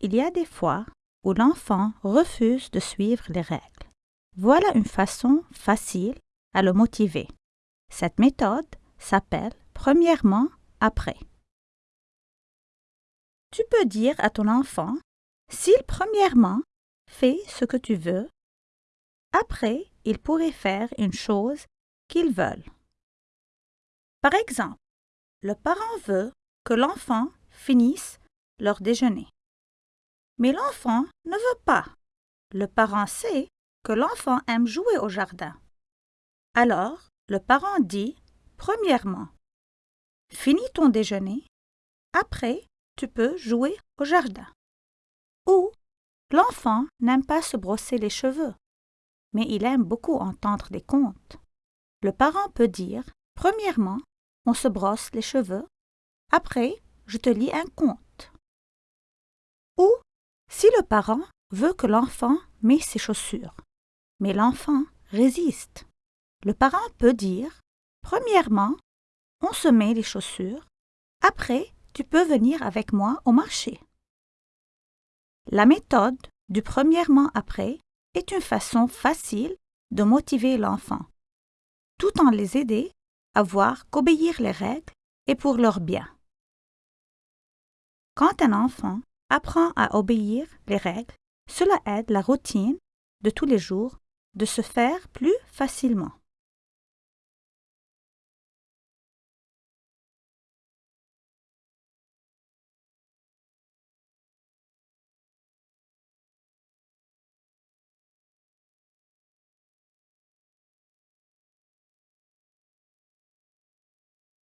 il y a des fois où l'enfant refuse de suivre les règles. Voilà une façon facile à le motiver. Cette méthode s'appelle premièrement après. Tu peux dire à ton enfant s'il premièrement fait ce que tu veux, après il pourrait faire une chose qu'il veut. Par exemple, le parent veut que l'enfant finisse leur déjeuner. Mais l'enfant ne veut pas. Le parent sait que l'enfant aime jouer au jardin. Alors, le parent dit, premièrement, finis ton déjeuner, après tu peux jouer au jardin. Ou, l'enfant n'aime pas se brosser les cheveux, mais il aime beaucoup entendre des contes. Le parent peut dire, premièrement, on se brosse les cheveux, après je te lis un conte. Ou, si le parent veut que l'enfant met ses chaussures, mais l'enfant résiste, le parent peut dire Premièrement, on se met les chaussures, après tu peux venir avec moi au marché. La méthode du premièrement après est une façon facile de motiver l'enfant, tout en les aider à voir qu'obéir les règles est pour leur bien. Quand un enfant apprend à obéir les règles, cela aide la routine de tous les jours de se faire plus facilement.